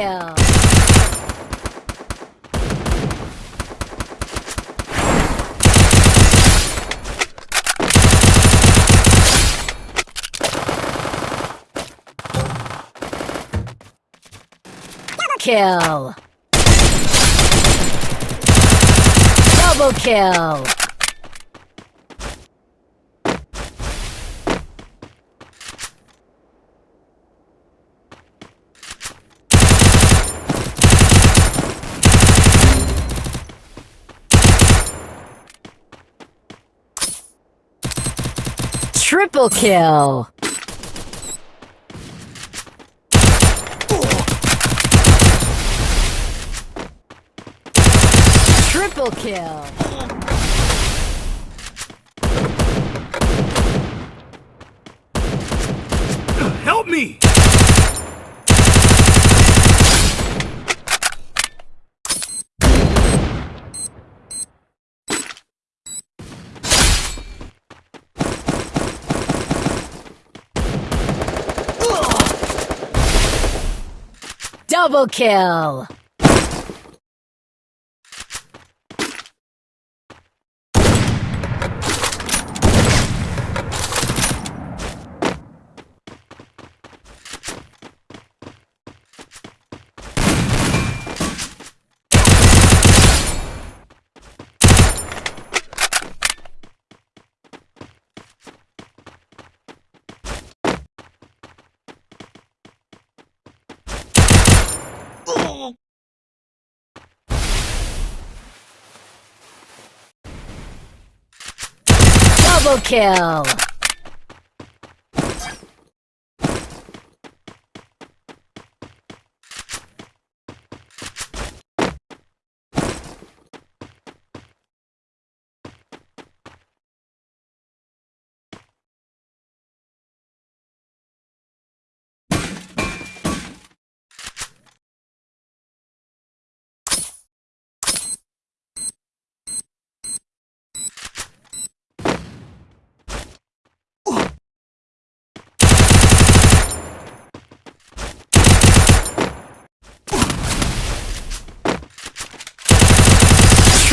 kill. Kill. Double kill. Triple kill! Triple kill! Double kill! Double kill!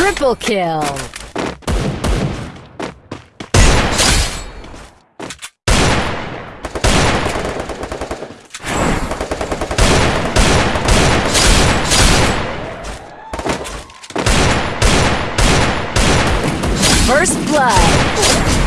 Triple kill! First blood!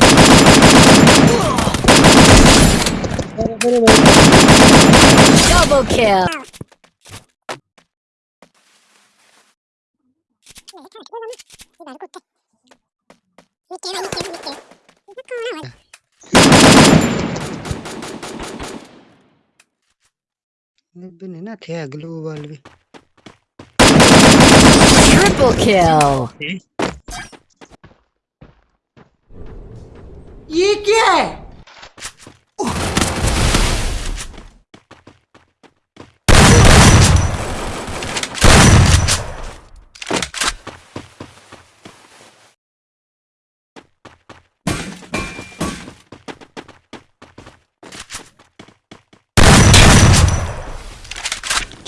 Double kill! बिन हैन थिया global भी Triple kill! ये क्या है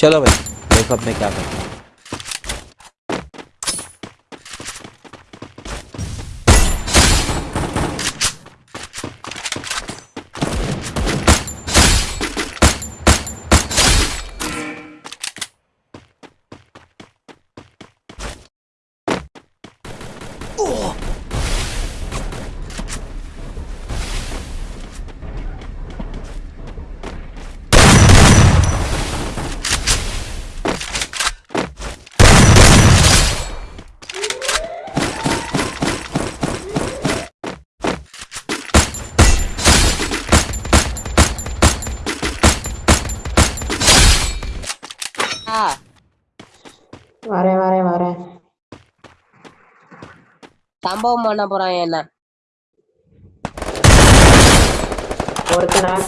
चलो भाई देखो अब मैं क्या करता हूँ। வரேன் வரேன் வரேன் சம்பவம் பண்ண போறான் என்ன.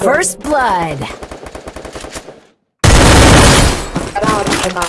First blood.